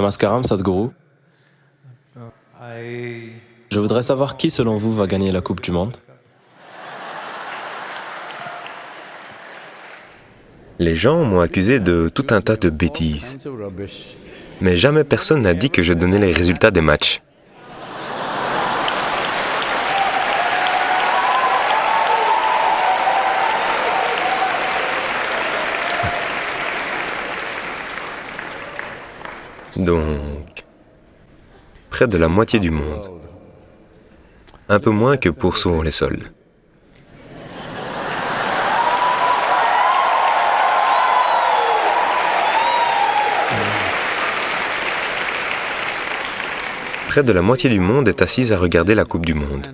Namaskaram Sadhguru. Je voudrais savoir qui, selon vous, va gagner la Coupe du Monde? Les gens m'ont accusé de tout un tas de bêtises, mais jamais personne n'a dit que je donnais les résultats des matchs. Donc, près de la moitié du monde. Un peu moins que pour sur les sols. Près de la moitié du monde est assise à regarder la Coupe du Monde.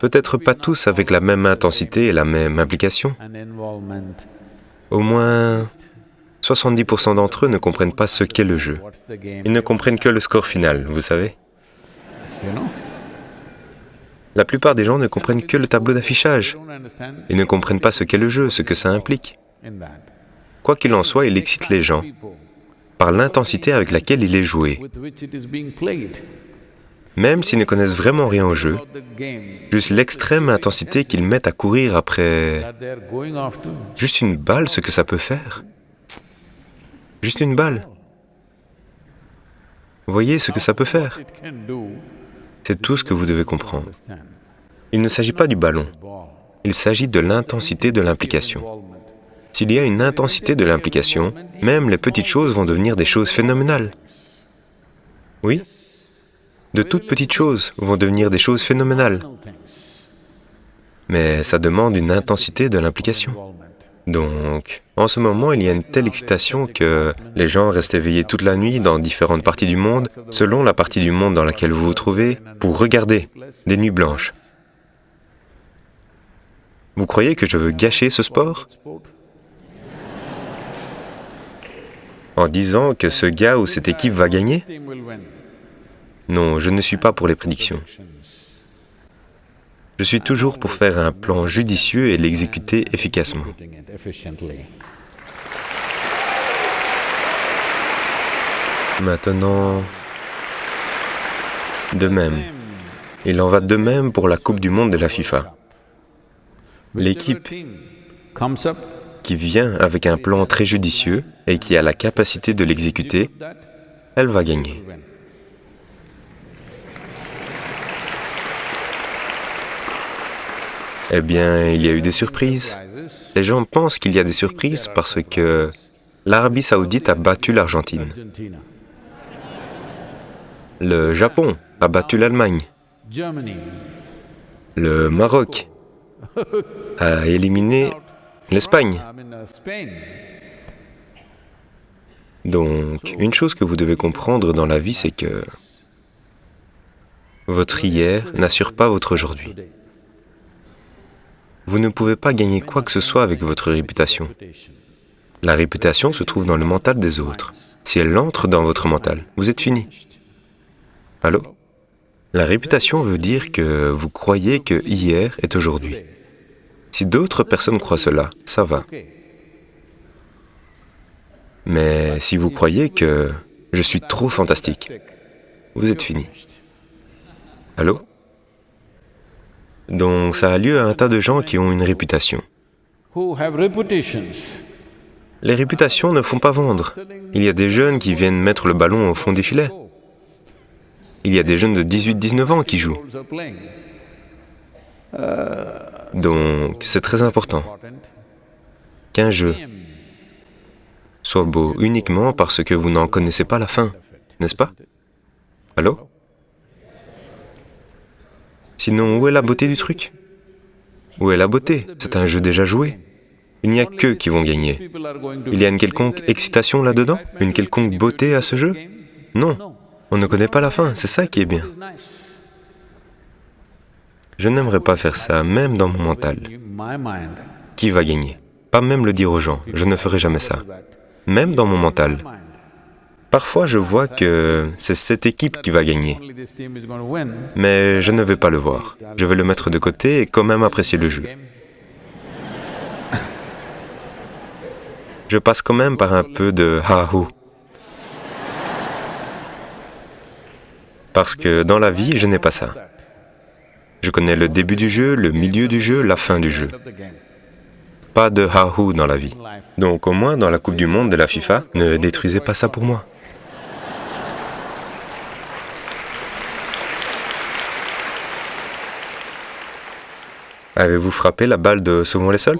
Peut-être pas tous avec la même intensité et la même implication. Au moins 70% d'entre eux ne comprennent pas ce qu'est le jeu. Ils ne comprennent que le score final, vous savez. La plupart des gens ne comprennent que le tableau d'affichage. Ils ne comprennent pas ce qu'est le jeu, ce que ça implique. Quoi qu'il en soit, il excite les gens par l'intensité avec laquelle il est joué. Même s'ils ne connaissent vraiment rien au jeu, juste l'extrême intensité qu'ils mettent à courir après juste une balle, ce que ça peut faire. Juste une balle. Voyez ce que ça peut faire. C'est tout ce que vous devez comprendre. Il ne s'agit pas du ballon. Il s'agit de l'intensité de l'implication. S'il y a une intensité de l'implication, même les petites choses vont devenir des choses phénoménales. Oui De toutes petites choses vont devenir des choses phénoménales. Mais ça demande une intensité de l'implication. Donc, en ce moment, il y a une telle excitation que les gens restent éveillés toute la nuit dans différentes parties du monde, selon la partie du monde dans laquelle vous vous trouvez, pour regarder des nuits blanches. Vous croyez que je veux gâcher ce sport? En disant que ce gars ou cette équipe va gagner? Non, je ne suis pas pour les prédictions. Je suis toujours pour faire un plan judicieux et l'exécuter efficacement. Maintenant, de même, il en va de même pour la Coupe du Monde de la FIFA. L'équipe qui vient avec un plan très judicieux et qui a la capacité de l'exécuter, elle va gagner. Eh bien, il y a eu des surprises. Les gens pensent qu'il y a des surprises parce que l'Arabie saoudite a battu l'Argentine. Le Japon a battu l'Allemagne. Le Maroc a éliminé l'Espagne. Donc, une chose que vous devez comprendre dans la vie, c'est que votre hier n'assure pas votre aujourd'hui. Vous ne pouvez pas gagner quoi que ce soit avec votre réputation. La réputation se trouve dans le mental des autres. Si elle entre dans votre mental, vous êtes fini. Allô? La réputation veut dire que vous croyez que hier est aujourd'hui. Si d'autres personnes croient cela, ça va. Mais si vous croyez que je suis trop fantastique, vous êtes fini. Allô? Donc ça a lieu à un tas de gens qui ont une réputation. Les réputations ne font pas vendre. Il y a des jeunes qui viennent mettre le ballon au fond des filets. Il y a des jeunes de 18-19 ans qui jouent. Donc c'est très important qu'un jeu soit beau uniquement parce que vous n'en connaissez pas la fin, n'est-ce pas? Allô? Sinon, où est la beauté du truc? Où est la beauté? C'est un jeu déjà joué. Il n'y a qu'eux qui vont gagner. Il y a une quelconque excitation là-dedans? Une quelconque beauté à ce jeu? Non, on ne connaît pas la fin, c'est ça qui est bien. Je n'aimerais pas faire ça, même dans mon mental. Qui va gagner? Pas même le dire aux gens, je ne ferai jamais ça. Même dans mon mental, Parfois, je vois que c'est cette équipe qui va gagner. Mais je ne vais pas le voir. Je vais le mettre de côté et quand même apprécier le jeu. Je passe quand même par un peu de ha Parce que dans la vie, je n'ai pas ça. Je connais le début du jeu, le milieu du jeu, la fin du jeu. Pas de hahou dans la vie. Donc au moins dans la Coupe du Monde de la FIFA, ne détruisez pas ça pour moi. Avez-vous frappé la balle de Sauvons les sols